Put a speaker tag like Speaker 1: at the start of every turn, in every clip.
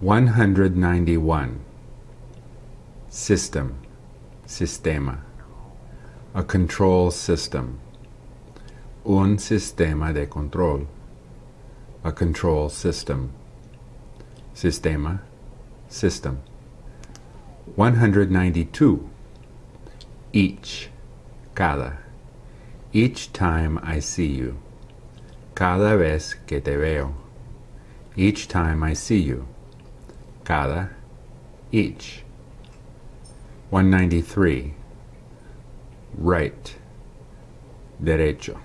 Speaker 1: 191. System, sistema. A control system. Un sistema de control. A control system. Sistema, system. 192. Each, cada. Each time I see you. Cada vez que te veo. Each time I see you. Cada, each. 193. Right. Derecho.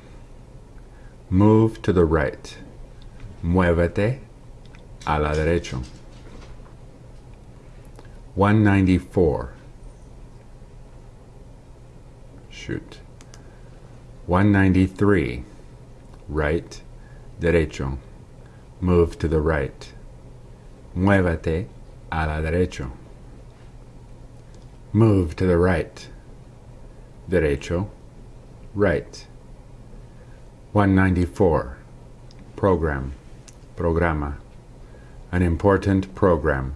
Speaker 1: Move to the right. Muévete a la derecha. 194. Shoot. 193. Right. Derecho. Move to the right. Muévete a la derecha. Move to the right. Derecho. Right. 194. Program. Programa. An important program.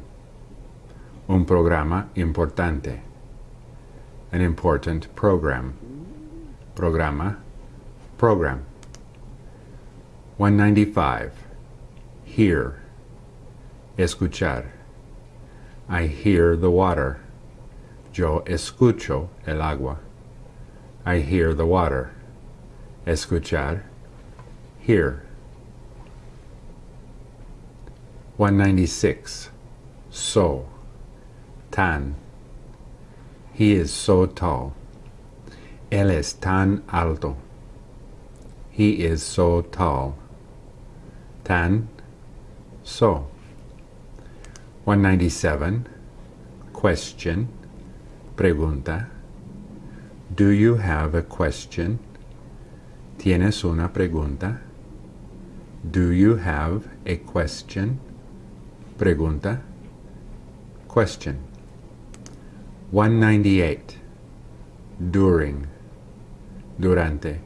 Speaker 1: Un programa importante. An important program. Programa. Program. 195. Hear. Escuchar. I hear the water. Yo escucho el agua. I hear the water. Escuchar. Hear. 196. So. Tan. He is so tall. Él es tan alto. He is so tall. Tan. So. 197. Question. Pregunta. Do you have a question? ¿Tienes una pregunta? Do you have a question? Pregunta. Question. 198. During. Durante.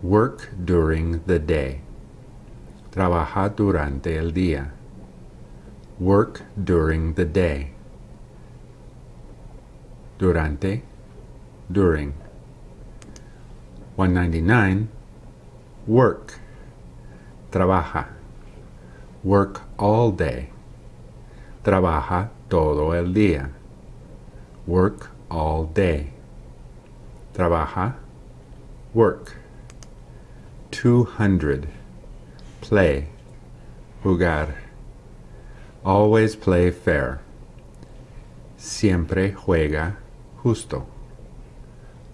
Speaker 1: Work during the day. Trabaja durante el día. Work during the day. Durante. During. 199. Work. Trabaja. Work all day. Trabaja todo el día. Work all day. Trabaja. Work. 200. Play. Jugar. Always play fair. Siempre juega justo.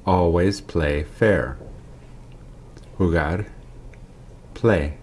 Speaker 1: Always play fair. Jugar. Play.